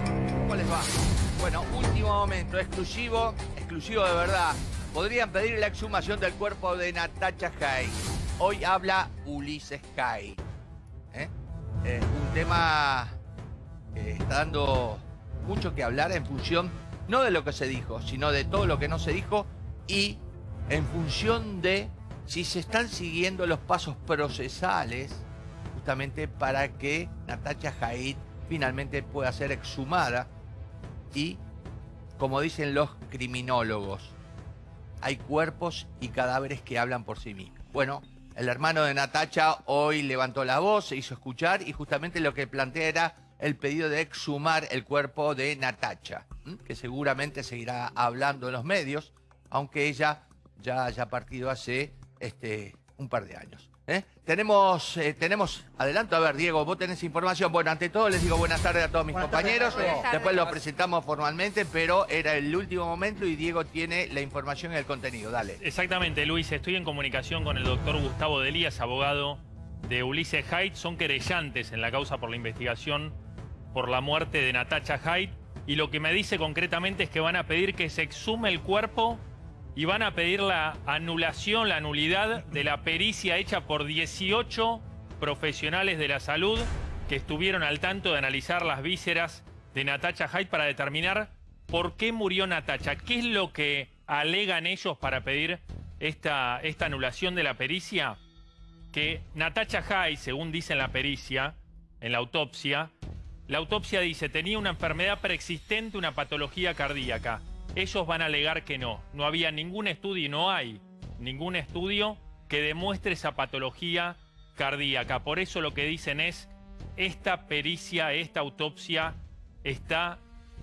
Natacha, ¿cómo les va? Bueno, último momento, exclusivo, exclusivo de verdad. Podrían pedir la exhumación del cuerpo de Natacha Hay. Hoy habla Ulises Hay. Eh, un tema que está dando mucho que hablar en función no de lo que se dijo, sino de todo lo que no se dijo y en función de si se están siguiendo los pasos procesales justamente para que Natacha Haid finalmente pueda ser exhumada y, como dicen los criminólogos, hay cuerpos y cadáveres que hablan por sí mismos. Bueno, el hermano de Natacha hoy levantó la voz, se hizo escuchar y justamente lo que plantea era el pedido de exhumar el cuerpo de Natacha, que seguramente seguirá hablando en los medios, aunque ella ya haya partido hace este, un par de años. ¿Eh? Tenemos, eh, tenemos, adelanto, a ver, Diego, vos tenés información. Bueno, ante todo les digo buenas tardes a todos mis compañeros. Después lo presentamos formalmente, pero era el último momento y Diego tiene la información y el contenido. Dale. Exactamente, Luis. Estoy en comunicación con el doctor Gustavo Delías, abogado de Ulises Haidt. Son querellantes en la causa por la investigación por la muerte de Natacha Haidt. Y lo que me dice concretamente es que van a pedir que se exhume el cuerpo y van a pedir la anulación, la nulidad de la pericia hecha por 18 profesionales de la salud que estuvieron al tanto de analizar las vísceras de Natacha Haidt para determinar por qué murió Natacha. ¿Qué es lo que alegan ellos para pedir esta, esta anulación de la pericia? Que Natacha Haidt, según dice en la pericia, en la autopsia, la autopsia dice tenía una enfermedad preexistente, una patología cardíaca ellos van a alegar que no. No había ningún estudio y no hay ningún estudio que demuestre esa patología cardíaca. Por eso lo que dicen es, esta pericia, esta autopsia está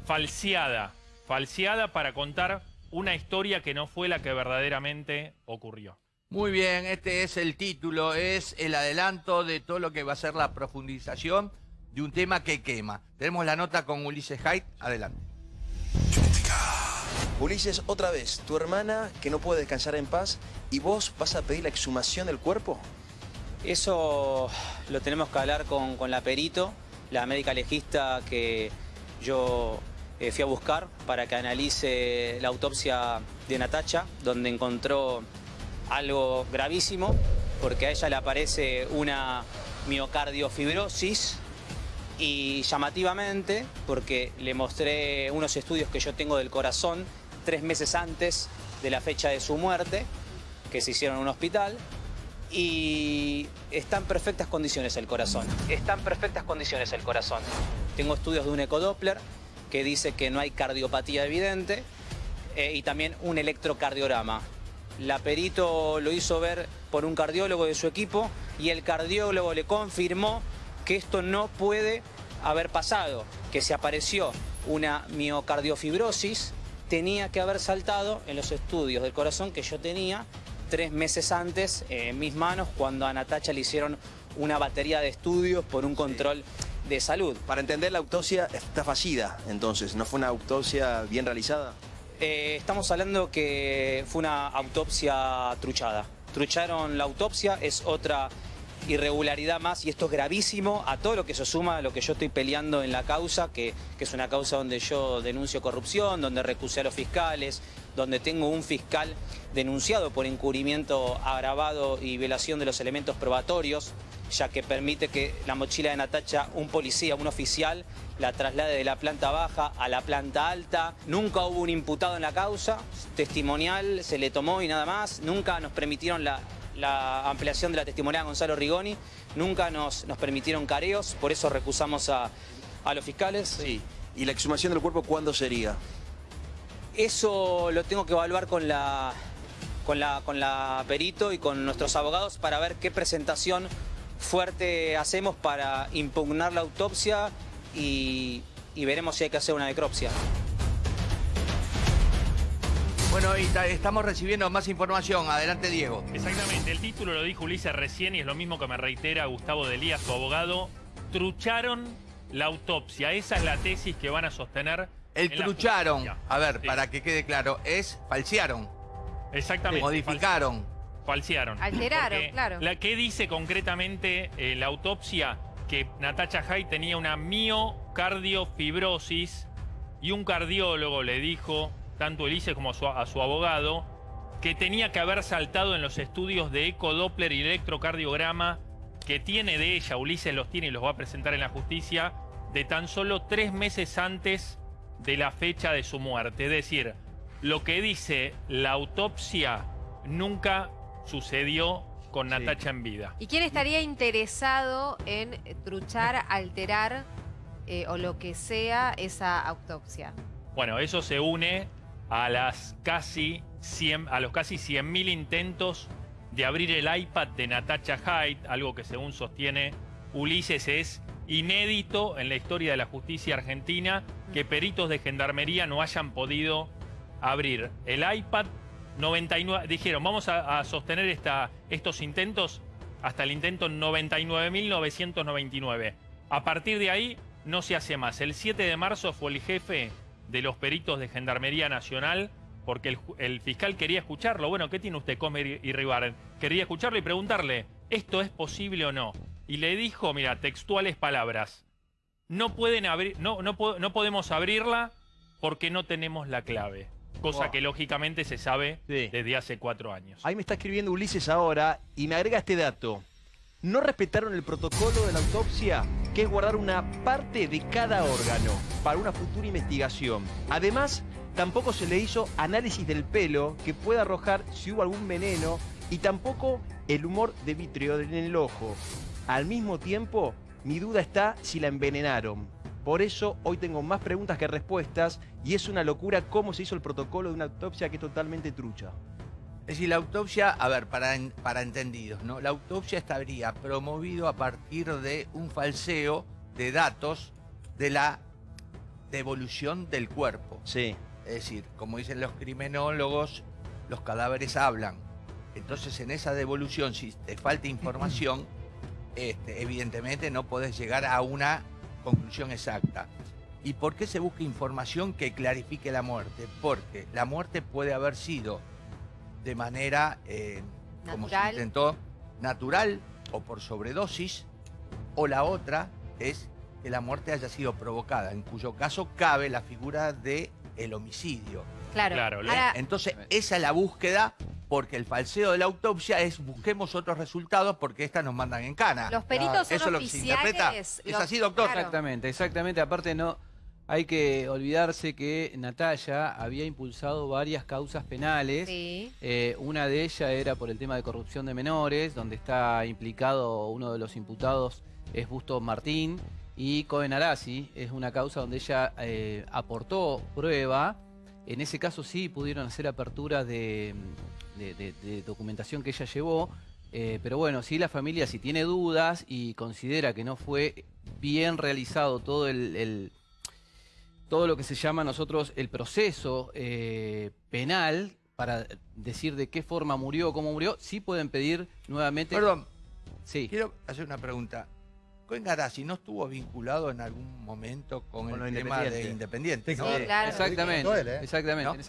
falseada. Falseada para contar una historia que no fue la que verdaderamente ocurrió. Muy bien, este es el título, es el adelanto de todo lo que va a ser la profundización de un tema que quema. Tenemos la nota con Ulises Haidt, adelante. Ulises, otra vez, tu hermana que no puede descansar en paz y vos vas a pedir la exhumación del cuerpo. Eso lo tenemos que hablar con, la perito, la médica legista que yo eh, fui a buscar para que analice la autopsia de Natacha, donde encontró algo gravísimo, porque a ella le aparece una miocardiofibrosis y llamativamente, porque le mostré unos estudios que yo tengo del corazón tres meses antes de la fecha de su muerte, que se hicieron en un hospital, y está en perfectas condiciones el corazón. Está en perfectas condiciones el corazón. Tengo estudios de un ecodoppler que dice que no hay cardiopatía evidente eh, y también un electrocardiograma. La perito lo hizo ver por un cardiólogo de su equipo y el cardiólogo le confirmó que esto no puede haber pasado, que se apareció una miocardiofibrosis tenía que haber saltado en los estudios del corazón que yo tenía tres meses antes en mis manos cuando a Natacha le hicieron una batería de estudios por un control de salud. Para entender, la autopsia está fallida, entonces, ¿no fue una autopsia bien realizada? Eh, estamos hablando que fue una autopsia truchada. Trucharon la autopsia, es otra irregularidad más y esto es gravísimo a todo lo que se suma a lo que yo estoy peleando en la causa, que, es una causa donde yo denuncio corrupción, donde recusé a los fiscales, donde tengo un fiscal denunciado por encubrimiento agravado y violación de los elementos probatorios, ya que permite que la mochila de Natacha, un policía, un oficial, la traslade de la planta baja a la planta alta. Nunca hubo un imputado en la causa, testimonial se le tomó y nada más. Nunca nos permitieron la, la ampliación de la testimonial de Gonzalo Rigoni. Nunca nos, nos permitieron careos, por eso recusamos a, los fiscales. Sí. ¿Y la exhumación del cuerpo cuándo sería? Eso lo tengo que evaluar con la, con la, con la perito y con nuestros abogados para ver qué presentación fuerte hacemos para impugnar la autopsia y, y veremos si hay que hacer una necropsia. Bueno, y estamos recibiendo más información. Adelante, Diego. Exactamente. El título lo dijo Ulises recién y es lo mismo que me reitera Gustavo Delías, su abogado. Trucharon la autopsia. Esa es la tesis que van a sostener. El trucharon, a ver, para que quede claro, es falsearon. Exactamente. Modificaron. Falsearon. Alteraron, claro. La que dice concretamente eh, la autopsia que Natacha Hay tenía una mio cardiofibrosis y un cardiólogo le dijo, tanto a Ulises como a su, a su abogado, que tenía que haber saltado en los estudios de ecodoppler y electrocardiograma que tiene de ella, Ulises los tiene y los va a presentar en la justicia, de tan solo tres meses antes de la fecha de su muerte. Es decir, lo que dice la autopsia nunca sucedió con Sí. Natacha en vida. ¿Y quién estaría interesado en truchar, alterar eh, o lo que sea esa autopsia? Bueno, eso se une a las casi 100, a los casi 100.000 intentos de abrir el iPad de Natacha Hyde, algo que según sostiene Ulises es inédito en la historia de la justicia argentina que peritos de gendarmería no hayan podido abrir. El iPad 99 dijeron vamos a, a sostener esta, estos intentos hasta el intento 99.999 a partir de ahí no se hace más. El 7 de marzo fue el jefe de los peritos de Gendarmería Nacional, porque el, fiscal quería escucharlo. Bueno, ¿qué tiene usted, Comer y Ribar? Quería escucharlo y preguntarle, ¿esto es posible o no? Y le dijo, mira, textuales palabras, no pueden abrir, no, no, no podemos abrirla porque no tenemos la clave. Cosa Wow. que lógicamente se sabe Sí. desde hace cuatro años. Ahí me está escribiendo Ulises ahora y me agrega este dato. No respetaron el protocolo de la autopsia, que es guardar una parte de cada órgano para una futura investigación. Además, tampoco se le hizo análisis del pelo que pueda arrojar si hubo algún veneno y tampoco el humor de vitrio en el ojo. Al mismo tiempo, mi duda está si la envenenaron. Por eso hoy tengo más preguntas que respuestas y es una locura cómo se hizo el protocolo de una autopsia que es totalmente trucha. Es decir, la autopsia, a ver, para, para entendidos, ¿no? La autopsia estaría promovido a partir de un falseo de datos de la devolución del cuerpo. Sí. Es decir, como dicen los criminólogos, los cadáveres hablan. Entonces, en esa devolución, si te falta información, este, evidentemente no podés llegar a una conclusión exacta. ¿Y por qué se busca información que clarifique la muerte? Porque la muerte puede haber sido de manera, eh, como se Natural. intentó, natural o por sobredosis, o la otra es que la muerte haya sido provocada, en cuyo caso cabe la figura de el homicidio. Claro. Claro, Ahora, Entonces, esa es la búsqueda, porque el falseo de la autopsia es busquemos otros resultados porque estas nos mandan en cana. los peritos son Eso es lo que se interpreta. oficiales. Es los- así, doctor. claro. Exactamente, exactamente. Aparte no hay que olvidarse que Natalia había impulsado varias causas penales. Sí. Eh, una de ellas era por el tema de corrupción de menores, donde está implicado uno de los imputados es Busto Martín y Cohen Arasi. Es una causa donde ella eh, aportó prueba. En ese caso sí pudieron hacer aperturas de, de- de- de documentación que ella llevó. eh, pero bueno, si la familia si tiene dudas y considera que no fue bien realizado todo el, el- todo lo que se llama nosotros el proceso eh, penal para decir de qué forma murió, cómo murió, sí pueden pedir nuevamente. Perdón, Sí. quiero hacer una pregunta. Cohen Garasi no estuvo vinculado en algún momento con, el tema de Independiente. Sí, ¿no? Claro. Exactamente, ¿eh? exactamente.